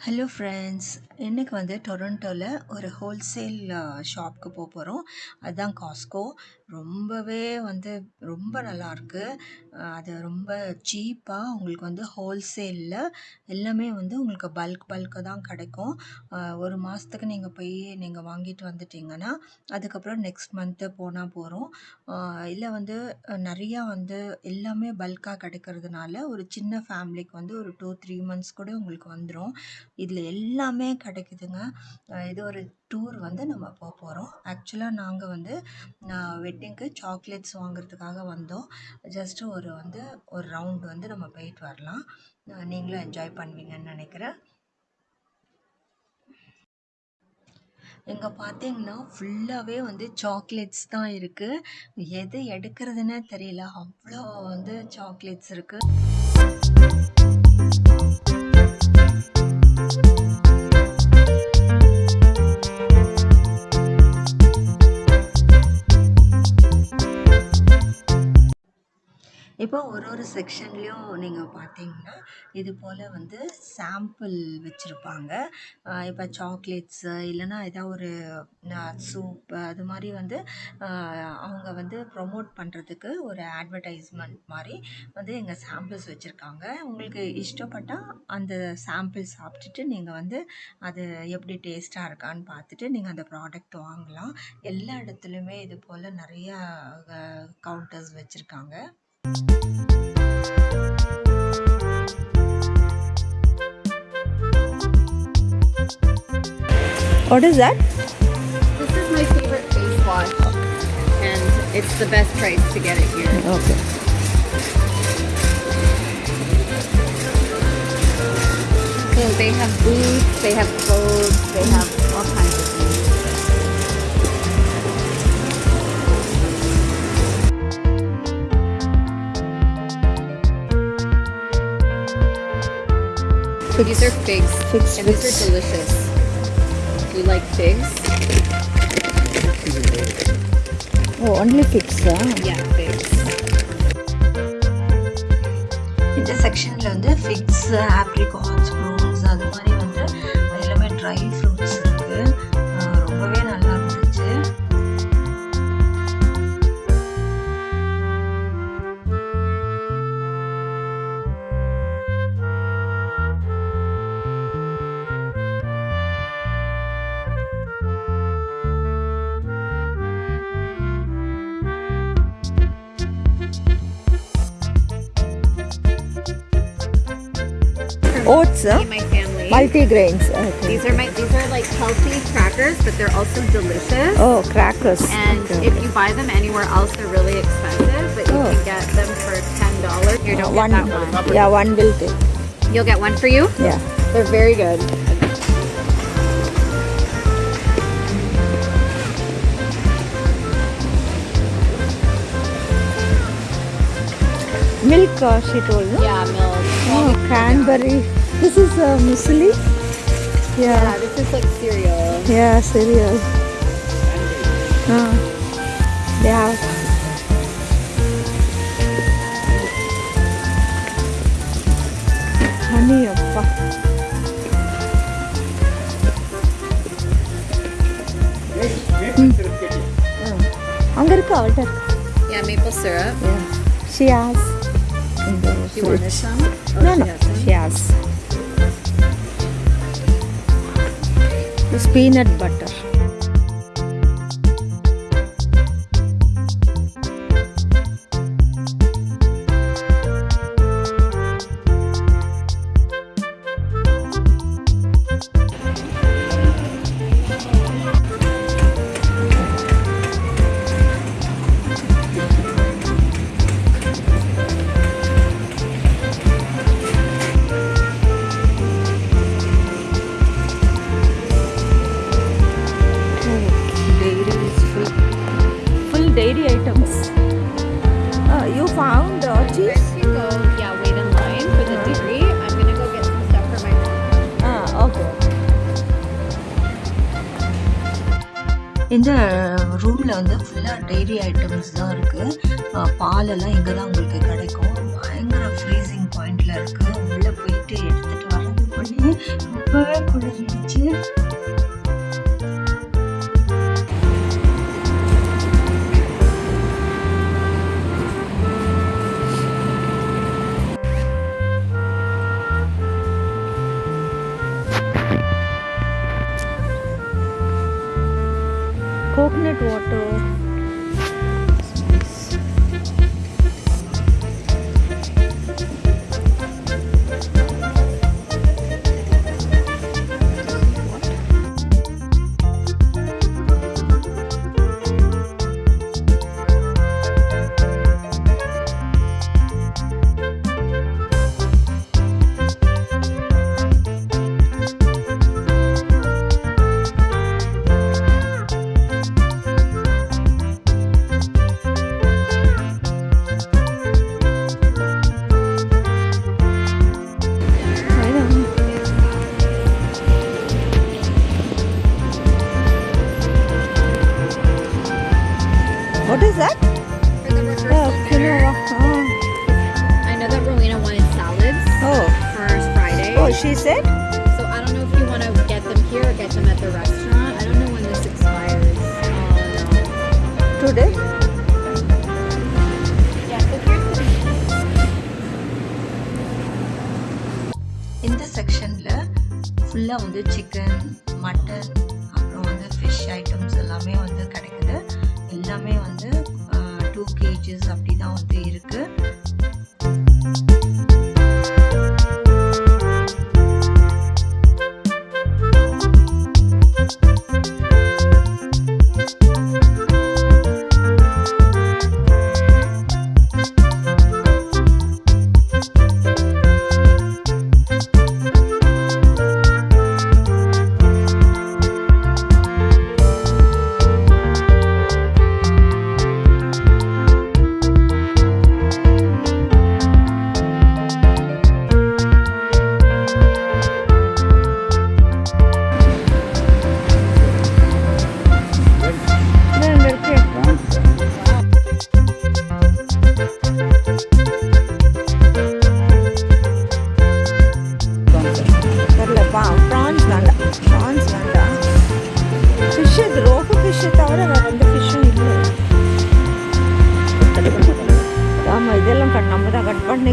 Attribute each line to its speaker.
Speaker 1: Hello friends இன்றைக்கி வந்து டொரண்டோவில் ஒரு ஹோல்சேல் ஷாப்க்கு போக போகிறோம் அதுதான் காஸ்கோ ரொம்பவே வந்து ரொம்ப நல்லாயிருக்கு அது ரொம்ப சீப்பாக உங்களுக்கு வந்து ஹோல்சேலில் எல்லாமே வந்து உங்களுக்கு பல்க் பல்காக தான் கிடைக்கும். ஒரு மாதத்துக்கு நீங்கள் போய் நீங்கள் வாங்கிட்டு வந்துட்டீங்கன்னா அதுக்கப்புறம் நெக்ஸ்ட் மந்த்து போனால் போகிறோம் இல்லை வந்து நிறையா வந்து எல்லாமே பல்காக கிடைக்கிறதுனால ஒரு சின்ன ஃபேமிலிக்கு வந்து ஒரு டூ த்ரீ மந்த்ஸ் கூட உங்களுக்கு வந்துடும் இதில் எல்லாமே கிடைக்குதுங்க. இது ஒரு டூர் வந்து நம்ம போக போகிறோம் ஆக்சுவலாக நாங்கள் வந்து வெட்டிங்க்கு சாக்லேட்ஸ் வாங்குறதுக்காக வந்தோம். ஜஸ்ட்டு ஒரு வந்து ஒரு ரவுண்ட் வந்து நம்ம போயிட்டு வரலாம். நீங்களும் என்ஜாய் பண்ணுவீங்கன்னு நினைக்கிறேன். இங்கே பார்த்தீங்கன்னா ஃபுல்லாகவே வந்து சாக்லேட்ஸ் தான் இருக்குது எது எடுக்கிறதுனே தெரியல. அவ்வளோ வந்து சாக்லேட்ஸ் இருக்குது Thank you. இப்போ ஒரு ஒரு செக்ஷன்லேயும் நீங்கள் பார்த்தீங்கன்னா இது போல் வந்து சாம்பிள் வச்சுருப்பாங்க. இப்போ சாக்லேட்ஸு இல்லைன்னா ஏதாவது ஒரு சூப் அது மாதிரி வந்து அவங்க வந்து ப்ரொமோட் பண்ணுறதுக்கு ஒரு அட்வர்டைஸ்மெண்ட் மாதிரி வந்து எங்கள் சாம்பிள்ஸ் வச்சுருக்காங்க. உங்களுக்கு இஷ்டப்பட்டால் அந்த சாம்பிள் சாப்பிட்டுட்டு நீங்கள் வந்து அது எப்படி டேஸ்ட்டாக இருக்கான்னு பார்த்துட்டு நீங்கள் அந்த ப்ராடக்ட் வாங்கலாம். எல்லா இடத்துலையுமே இது போல் நிறையா கவுண்டர்ஸ் வச்சுருக்காங்க.
Speaker 2: What is that?
Speaker 3: This is my favorite face wash, and it's the best price to get it here.
Speaker 2: Okay.
Speaker 3: So they have boots, they have clothes, they have These are figs,
Speaker 2: Figs,
Speaker 3: and these
Speaker 2: figs.
Speaker 3: are delicious. You like figs?
Speaker 2: Oh, only figs. Huh?
Speaker 3: Yeah, figs.
Speaker 1: இந்த செக்ஷனில் வந்து fix apricots prunes அது மாதிரி வந்து எல்லாமே dry
Speaker 2: Oats. Huh?
Speaker 3: My family.
Speaker 2: Multi-grains. Okay.
Speaker 3: These are my these are like healthy crackers, but they're also delicious.
Speaker 2: Oh, crackers.
Speaker 3: And
Speaker 2: Okay,
Speaker 3: if you buy them anywhere else, they're really expensive. But you
Speaker 2: Oh.
Speaker 3: can get them for ten dollars. Here, don't
Speaker 2: one,
Speaker 3: get that one.
Speaker 2: Yeah, one will take.
Speaker 3: You'll get one for you.
Speaker 2: Yeah.
Speaker 3: They're very good.
Speaker 2: Milk, uh, she told. No?
Speaker 3: Yeah, milk.
Speaker 2: Oh, cranberry. This is uh, muesli.
Speaker 3: Yeah,
Speaker 2: Yeah.
Speaker 3: this is like cereal.
Speaker 2: Yeah, cereal. Uh, they have. Honey, அப்பா. ம். ம். அங்க இருக்கு அவள்கிட்ட இருக்கு
Speaker 3: Yeah, maple syrup.
Speaker 2: Yeah. She has. In the
Speaker 3: You wanted
Speaker 2: fridge.
Speaker 3: some? Oh,
Speaker 2: No,
Speaker 3: she
Speaker 2: no.
Speaker 3: has some.
Speaker 2: She has. This peanut butter.
Speaker 1: இந்த ரூமில் வந்து ஃபுல்லாக டெய்ரி ஐட்டம்ஸ் தான் இருக்குது பாலெல்லாம் இங்கே தான் உங்களுக்கு கிடைக்கும். பயங்கர ஃப்ரீசிங் பாயிண்டில் இருக்குது உள்ளே போயிட்டு எடுத்துகிட்டு வரதுக்குள்ளேயே ரொம்பவே குளிர்ந்துச்சு
Speaker 2: she said?
Speaker 3: So I don't know if you want to get them here or get them at the restaurant. I don't know when this expires. Oh,
Speaker 2: Today?
Speaker 3: no. Yeah, so here's the
Speaker 1: இந்த செக்ஷனில் ஃபுல்லாக வந்து chicken mutton அப்புறம் வந்து fish items எல்லாமே வந்து கிடைக்குது எல்லாமே வந்து டூ கேஜஸ் அப்படி தான் வந்து இருக்குது
Speaker 2: தெரியல பா ப்ரான்ஸ் வேண்டாம் ப்ரான்ஸ் வேண்டாம் ஃபிஷ் இது ரோகு ஃபிஷ்ஷை தவிர வேறு எந்த ஃபிஷ்ஷும் இல்லை. ஆமாம் இதெல்லாம் கட் நம்ம தான் கட் பண்ணி